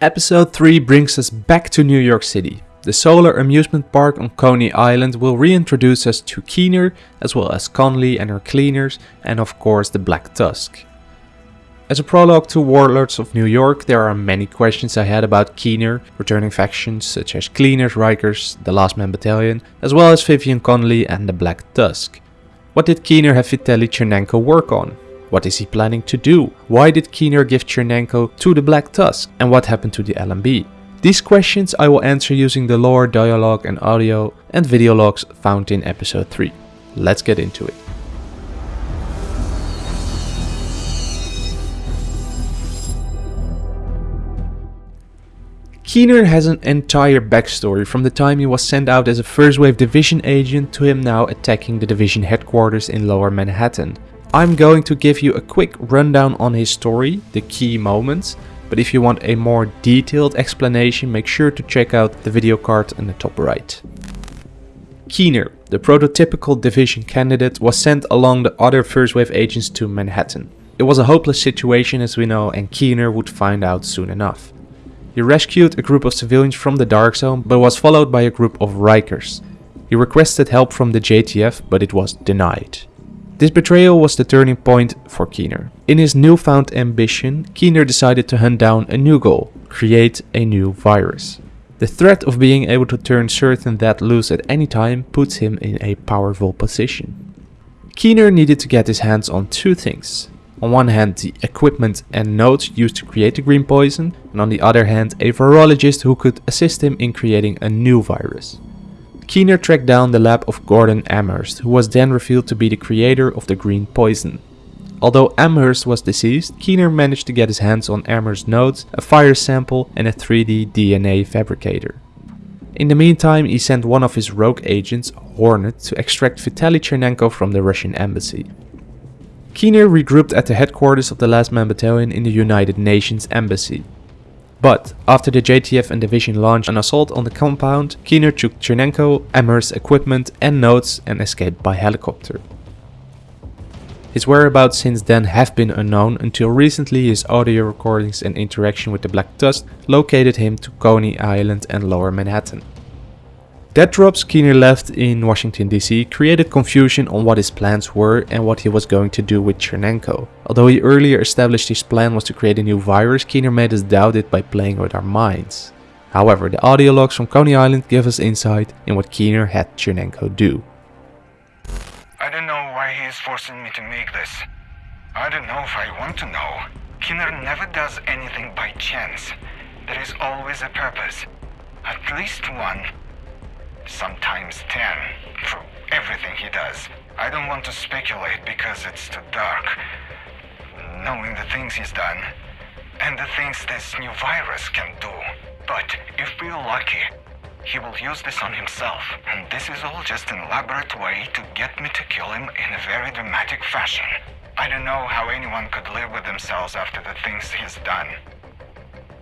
Episode 3 brings us back to New York City. The solar amusement park on Coney Island will reintroduce us to Keener, as well as Conley and her cleaners, and of course the Black Tusk. As a prologue to Warlords of New York, there are many questions I had about Keener, returning factions such as Cleaners, Rikers, the Last Man Battalion, as well as Vivian Conley and the Black Tusk. What did Keener have Vitaly Tchernenko work on? What is he planning to do? Why did Keener give Tchernenko to the Black Tusk? And what happened to the LMB? These questions I will answer using the lore, dialogue and audio and video logs found in episode 3. Let's get into it. Keener has an entire backstory from the time he was sent out as a first wave division agent to him now attacking the division headquarters in lower Manhattan. I'm going to give you a quick rundown on his story, the key moments, but if you want a more detailed explanation, make sure to check out the video card in the top right. Keener, the prototypical division candidate, was sent along the other first wave agents to Manhattan. It was a hopeless situation as we know and Keener would find out soon enough. He rescued a group of civilians from the Dark Zone but was followed by a group of Rikers. He requested help from the JTF but it was denied. This betrayal was the turning point for Keener. In his newfound ambition, Keener decided to hunt down a new goal, create a new virus. The threat of being able to turn certain that loose at any time puts him in a powerful position. Keener needed to get his hands on two things. On one hand the equipment and nodes used to create the green poison, and on the other hand a virologist who could assist him in creating a new virus. Keener tracked down the lab of Gordon Amherst, who was then revealed to be the creator of the green poison. Although Amherst was deceased, Keener managed to get his hands on Amherst's notes, a fire sample and a 3D DNA fabricator. In the meantime, he sent one of his rogue agents, Hornet, to extract Vitaly Tchernenko from the Russian embassy. Keener regrouped at the headquarters of the Last Man Battalion in the United Nations Embassy. But after the JTF and division launched an assault on the compound, Keener took Tchernenko, Amherst's equipment and notes and escaped by helicopter. His whereabouts since then have been unknown until recently his audio recordings and interaction with the Black Tusk located him to Coney Island and Lower Manhattan. Dead drops Keener left in Washington DC created confusion on what his plans were and what he was going to do with Tchernenko. Although he earlier established his plan was to create a new virus, Keener made us doubt it by playing with our minds. However, the audio logs from Coney Island give us insight in what Keener had Tchernenko do. I don't know why he is forcing me to make this. I don't know if I want to know. Keener never does anything by chance. There is always a purpose. At least one sometimes ten, for everything he does. I don't want to speculate because it's too dark. Knowing the things he's done, and the things this new virus can do. But if we're lucky, he will use this on himself. And this is all just an elaborate way to get me to kill him in a very dramatic fashion. I don't know how anyone could live with themselves after the things he's done.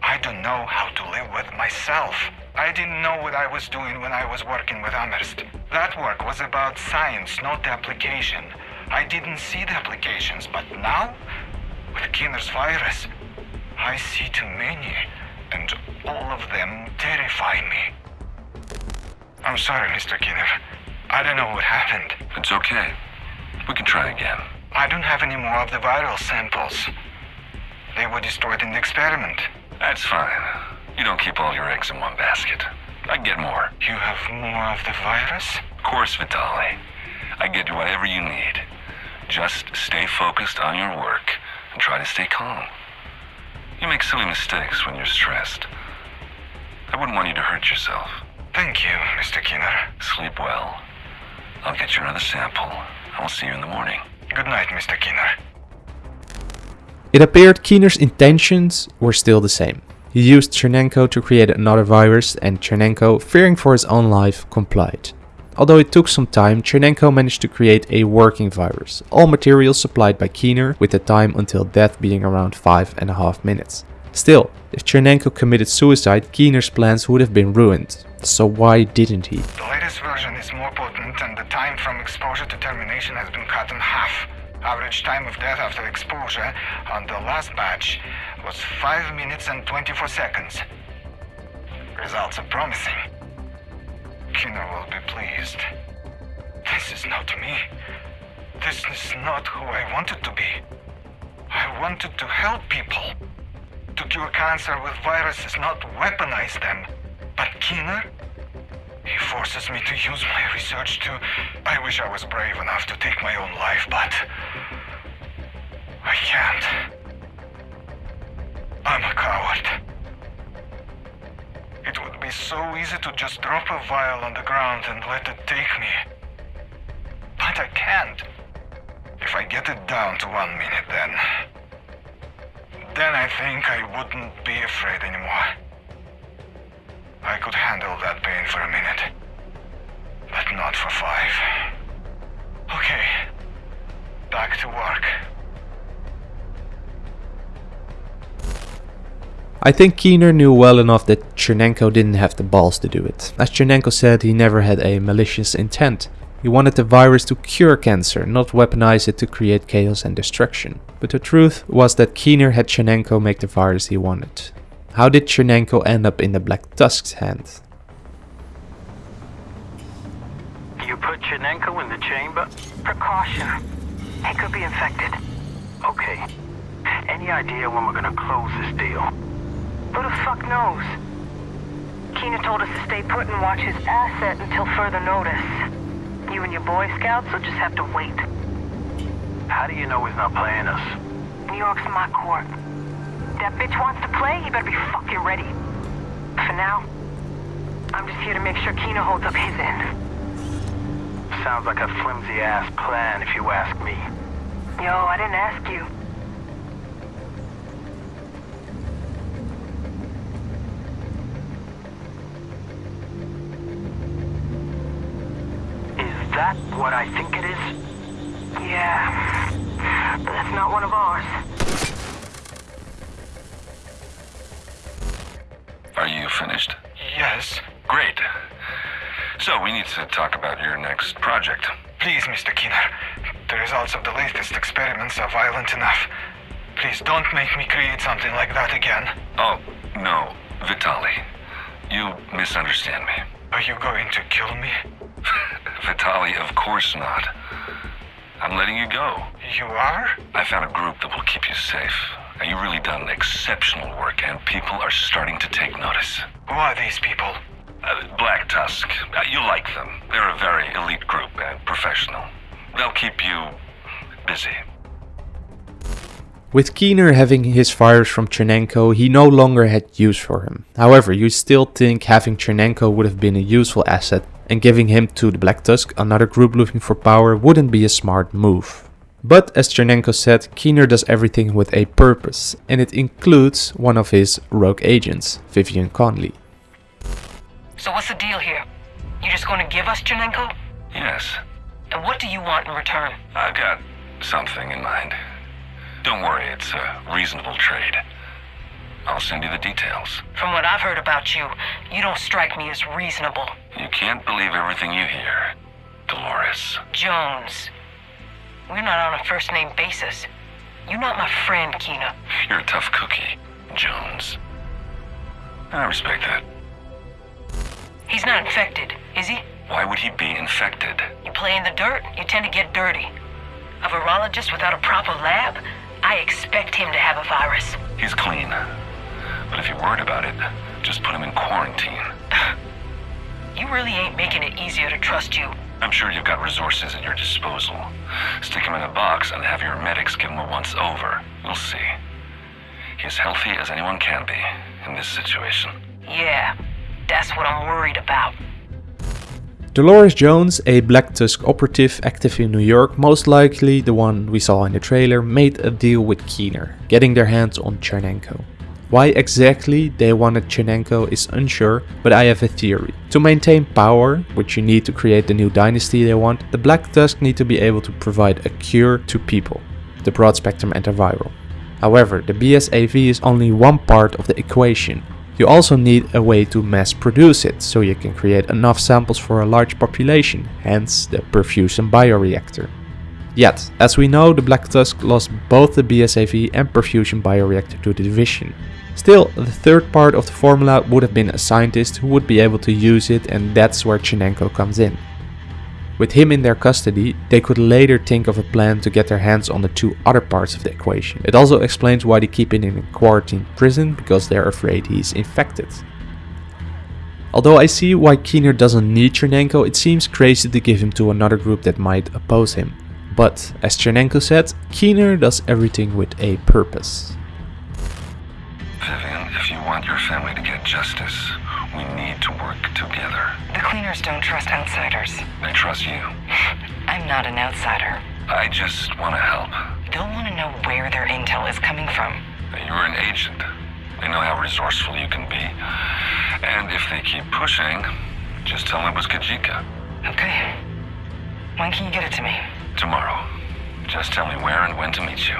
I don't know how to live with myself. I didn't know what I was doing when I was working with Amherst. That work was about science, not the application. I didn't see the applications, but now, with Keener's virus, I see too many, and all of them terrify me. I'm sorry, Mr. Keener. I don't know what happened. It's okay. We can try again. I don't have any more of the viral samples. They were destroyed in the experiment. That's fine. You don't keep all your eggs in one basket. I get more. You have more of the virus? Of course, Vitaly. I get you whatever you need. Just stay focused on your work and try to stay calm. You make silly mistakes when you're stressed. I wouldn't want you to hurt yourself. Thank you, Mr. Keener. Sleep well. I'll get you another sample. I'll see you in the morning. Good night, Mr. Keener. It appeared Keener's intentions were still the same. He used Tchernenko to create another virus and Tchernenko, fearing for his own life, complied. Although it took some time, Tchernenko managed to create a working virus, all materials supplied by Keener with the time until death being around 5.5 minutes. Still, if Tchernenko committed suicide, Keener's plans would have been ruined. So why didn't he? The latest version is more potent and the time from exposure to termination has been cut in half. Average time of death after exposure on the last batch was 5 minutes and 24 seconds. Results are promising. Keener will be pleased. This is not me. This is not who I wanted to be. I wanted to help people. To cure cancer with viruses, not weaponize them. But Keener? He forces me to use my research to... I wish I was brave enough to take my own life, but... I can't. I'm a coward. It would be so easy to just drop a vial on the ground and let it take me. But I can't. If I get it down to one minute, then... Then I think I wouldn't be afraid anymore. I could handle that pain for a minute. But not for five. Okay. Back to work. I think Keener knew well enough that Tchernenko didn't have the balls to do it. As Tchernenko said, he never had a malicious intent. He wanted the virus to cure cancer, not weaponize it to create chaos and destruction. But the truth was that Keener had Tchernenko make the virus he wanted. How did Tchernenko end up in the Black Tusk's hand? You put Tchernenko in the chamber? Precaution. He could be infected. Okay. Any idea when we're gonna close this deal? Who the fuck knows? Keener told us to stay put and watch his asset until further notice. You and your Boy Scouts will just have to wait. How do you know he's not playing us? New York's my court. That bitch wants to play, he better be fucking ready. For now, I'm just here to make sure Keener holds up his end. Sounds like a flimsy-ass plan, if you ask me. Yo, I didn't ask you. Is that what I think it is? Yeah. But that's not one of ours. Finished? Yes. Great. So we need to talk about your next project. Please, Mr. Keener. The results of the latest experiments are violent enough. Please don't make me create something like that again. Oh, no, Vitali. You misunderstand me. Are you going to kill me? Vitali, of course not. I'm letting you go. You are? I found a group that will keep you safe. Now, you've really done exceptional work, and people are starting to take notice. Who are these people? Uh, Black Tusk, uh, you like them. They're a very elite group and professional. They'll keep you busy. With Keener having his fires from Tchernenko, he no longer had use for him. However, you still think having Tchernenko would have been a useful asset, and giving him to the Black Tusk, another group looking for power, wouldn't be a smart move. But as Tchernenko said, Keener does everything with a purpose, and it includes one of his rogue agents, Vivian Conley. So what's the deal here? You're just gonna give us Tchernenko? Yes, And what do you want in return? I've got something in mind. Don't worry, it's a reasonable trade. I'll send you the details. From what I've heard about you, you don't strike me as reasonable. You can't believe everything you hear, Dolores. Jones. We're not on a first name basis. You're not my friend, Keener. You're a tough cookie, Jones. I respect that. He's not infected, is he? Why would he be infected? You play in the dirt, you tend to get dirty. A virologist without a proper lab? I expect him to have a virus. He's clean. But if you're worried about it, just put him in quarantine. You really ain't making it easier to trust you. I'm sure you've got resources at your disposal. Stick him in a box and have your medics give him a once over. We'll see. He's healthy as anyone can be in this situation. Yeah, that's what I'm worried about. Dolores Jones, a Black Tusk operative active in New York, most likely the one we saw in the trailer, made a deal with Keener, getting their hands on Tchernenko. Why exactly they wanted Tchernenko is unsure, but I have a theory. To maintain power, which you need to create the new dynasty they want, the Black Tusk need to be able to provide a cure to people, the broad spectrum antiviral. However, the BSAV is only one part of the equation. You also need a way to mass produce it, so you can create enough samples for a large population, hence the perfusion bioreactor. Yet, as we know, the Black Tusk lost both the BSAV and perfusion bioreactor to the division. Still, the third part of the formula would have been a scientist who would be able to use it and that's where Tchernenko comes in. With him in their custody, they could later think of a plan to get their hands on the two other parts of the equation. It also explains why they keep him in a quarantine prison, because they're afraid he's infected. Although I see why Keener doesn't need Tchernenko, it seems crazy to give him to another group that might oppose him. But, as Tchernenko said, Keener does everything with a purpose. Vivian, if you want your family to get justice, we need to work together. The cleaners don't trust outsiders. They trust you. I'm not an outsider. I just want to help. They'll want to know where their intel is coming from. You're an agent. They know how resourceful you can be. And if they keep pushing, just tell them it was Kajika. Okay. When can you get it to me? Tomorrow. Just tell me where and when to meet you.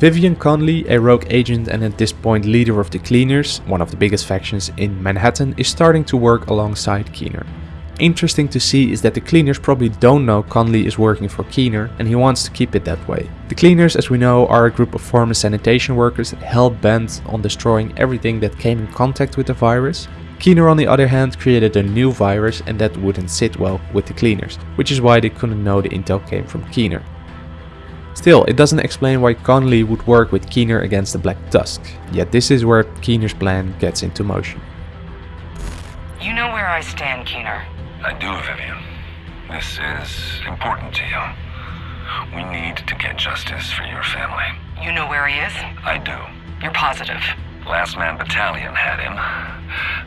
Vivian Conley, a rogue agent and at this point leader of the Cleaners, one of the biggest factions in Manhattan, is starting to work alongside Keener. Interesting to see is that the Cleaners probably don't know Conley is working for Keener and he wants to keep it that way. The Cleaners, as we know, are a group of former sanitation workers hell-bent on destroying everything that came in contact with the virus. Keener on the other hand created a new virus and that wouldn't sit well with the Cleaners, which is why they couldn't know the intel came from Keener. Still, it doesn't explain why Conley would work with Keener against the Black Tusk, yet this is where Keener's plan gets into motion. You know where I stand, Keener. I do, Vivian. This is important to you. We need to get justice for your family. You know where he is? I do. You're positive. Last Man Battalion had him.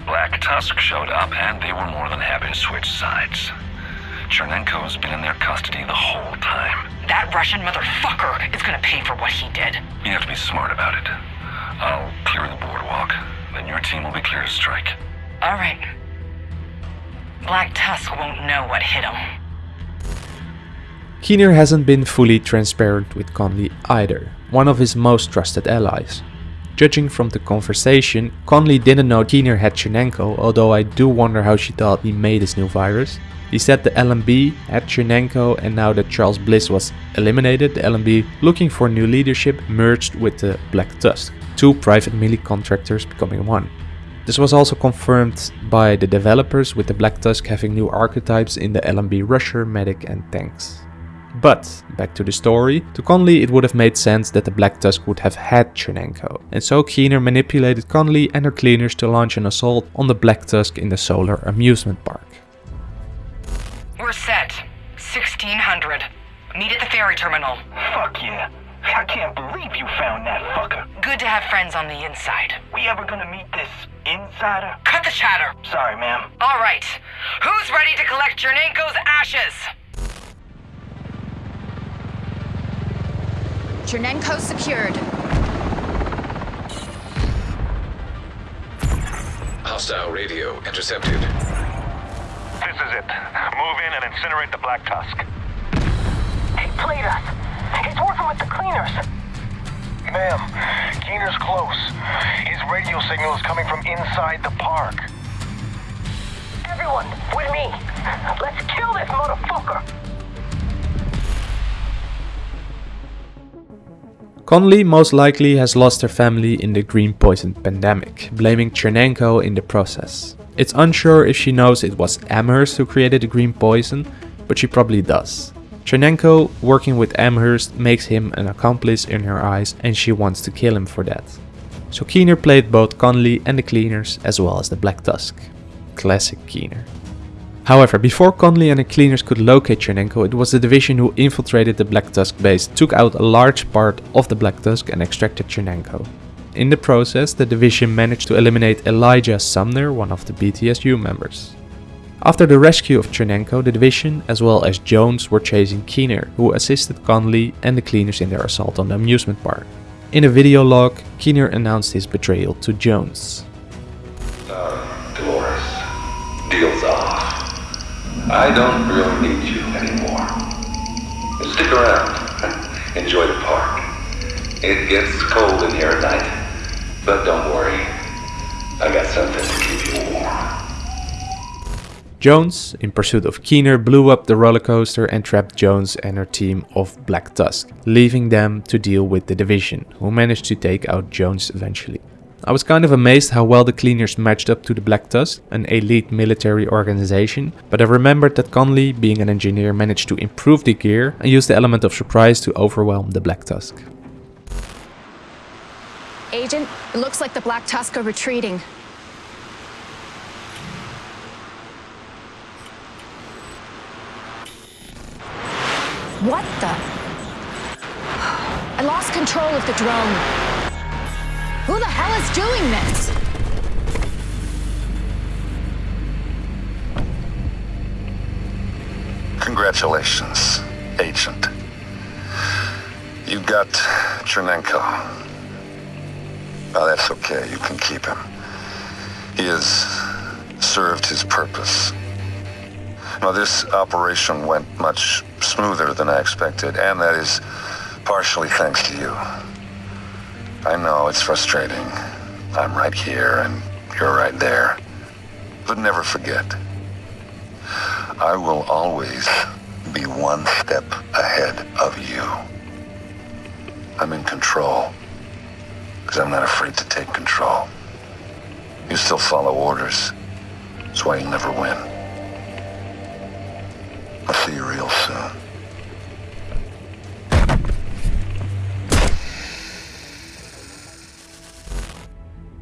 Black Tusk showed up, and they were more than happy to switch sides. Tchernenko's been in their custody the whole time. That Russian motherfucker is gonna pay for what he did. You have to be smart about it. I'll clear the boardwalk, then your team will be clear to strike. All right. Black Tusk won't know what hit him. Keener hasn't been fully transparent with Conley either, one of his most trusted allies. Judging from the conversation, Conley didn't know Keener had Tchernenko, although I do wonder how she thought he made his new virus. He said the LMB had Tchernenko and now that Charles Bliss was eliminated, the LMB, looking for new leadership, merged with the Black Tusk, two private melee contractors becoming one. This was also confirmed by the developers with the Black Tusk having new archetypes in the LMB Rusher, Medic and Tanks. But, back to the story, to Conley it would have made sense that the Black Tusk would have had Tchernenko, and so Keener manipulated Conley and her cleaners to launch an assault on the Black Tusk in the Solar Amusement Park. We're set. 1600. Meet at the ferry terminal. Fuck yeah. I can't believe you found that fucker. Good to have friends on the inside. We ever gonna meet this insider? Cut the chatter. Sorry, ma'am. All right. Who's ready to collect Tchernenko's ashes? Tchernenko secured. Hostile radio intercepted. This is it. Move in and incinerate the Black Tusk. He played us. He's working with the cleaners. Ma'am, Keener's close. His radio signal is coming from inside the park. Everyone, with me. Let's kill this motherfucker. Conley most likely has lost her family in the green poison pandemic, blaming Tchernenko in the process. It's unsure if she knows it was Amherst who created the green poison, but she probably does. Tchernenko, working with Amherst, makes him an accomplice in her eyes and she wants to kill him for that. So Keener played both Conley and the Cleaners as well as the Black Tusk. Classic Keener. However, before Conley and the Cleaners could locate Tchernenko, it was the division who infiltrated the Black Tusk base, took out a large part of the Black Tusk and extracted Tchernenko. In the process, the division managed to eliminate Elijah Sumner, one of the BTSU members. After the rescue of Tchernenko, the division, as well as Jones, were chasing Keener, who assisted Conley and the Cleaners in their assault on the amusement park. In a video log, Keener announced his betrayal to Jones. Dolores, deal's off. I don't really need you anymore. Stick around. Enjoy the park. It gets cold in here at night, but don't worry. I got something to keep you warm. Jones, in pursuit of Keener, blew up the roller coaster and trapped Jones and her team of Black Tusk, leaving them to deal with the division, who managed to take out Jones eventually. I was kind of amazed how well the cleaners matched up to the Black Tusk, an elite military organization, but I remembered that Conley, being an engineer, managed to improve the gear and use the element of surprise to overwhelm the Black Tusk. Agent, it looks like the Black Tusk are retreating. What the? I lost control of the drone. Who the hell is doing this? Congratulations, Agent. You got Tchernenko. Now that's okay, you can keep him. He has served his purpose. Now this operation went much smoother than I expected, and that is partially thanks to you. I know it's frustrating. I'm right here and you're right there. But never forget, I will always be one step ahead of you. I'm in control, because I'm not afraid to take control. You still follow orders. That's why you'll never win. I'll see you real soon.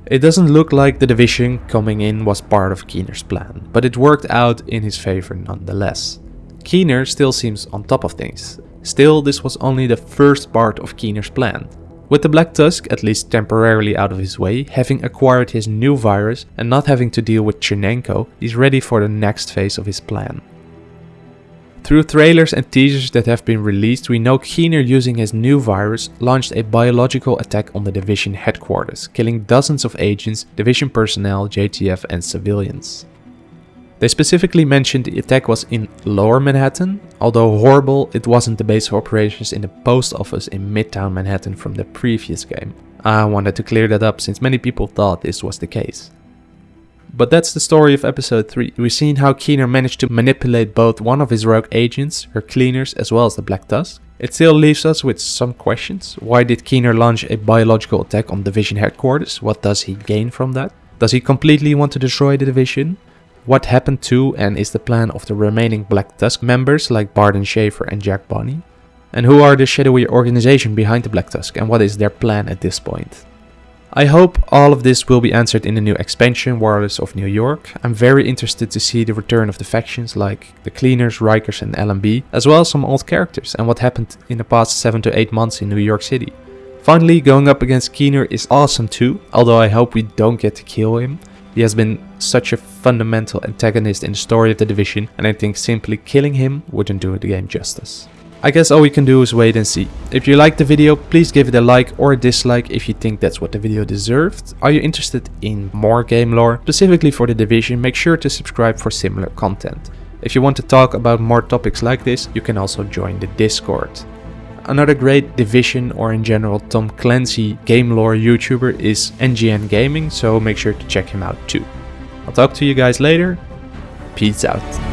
It doesn't look like the division coming in was part of Keener's plan, but it worked out in his favor nonetheless. Keener still seems on top of things. Still, this was only the first part of Keener's plan. With the Black Tusk at least temporarily out of his way, having acquired his new virus and not having to deal with Tchernenko, he's ready for the next phase of his plan. Through trailers and teasers that have been released, we know Keener using his new virus launched a biological attack on the Division headquarters, killing dozens of agents, Division personnel, JTF and civilians. They specifically mentioned the attack was in Lower Manhattan, although horrible, it wasn't the base of operations in the post office in Midtown Manhattan from the previous game. I wanted to clear that up since many people thought this was the case. But that's the story of episode 3. We've seen how Keener managed to manipulate both one of his rogue agents, her cleaners, as well as the Black Tusk. It still leaves us with some questions. Why did Keener launch a biological attack on Division headquarters? What does he gain from that? Does he completely want to destroy the Division? What happened to and is the plan of the remaining Black Tusk members like Barton Schaefer and Jack Bonney? And who are the shadowy organization behind the Black Tusk and what is their plan at this point? I hope all of this will be answered in the new expansion Warlords of New York. I'm very interested to see the return of the factions like the Cleaners, Rikers and LMB, as well as some old characters and what happened in the past 7 to 8 months in New York City. Finally, going up against Keener is awesome too, although I hope we don't get to kill him. He has been such a fundamental antagonist in the story of the division and I think simply killing him wouldn't do the game justice. I guess all we can do is wait and see. If you liked the video, please give it a like or a dislike if you think that's what the video deserved. Are you interested in more game lore, specifically for the Division, make sure to subscribe for similar content. If you want to talk about more topics like this, you can also join the Discord. Another great Division or in general Tom Clancy game lore YouTuber is NGN Gaming, so make sure to check him out too. I'll talk to you guys later. Peace out.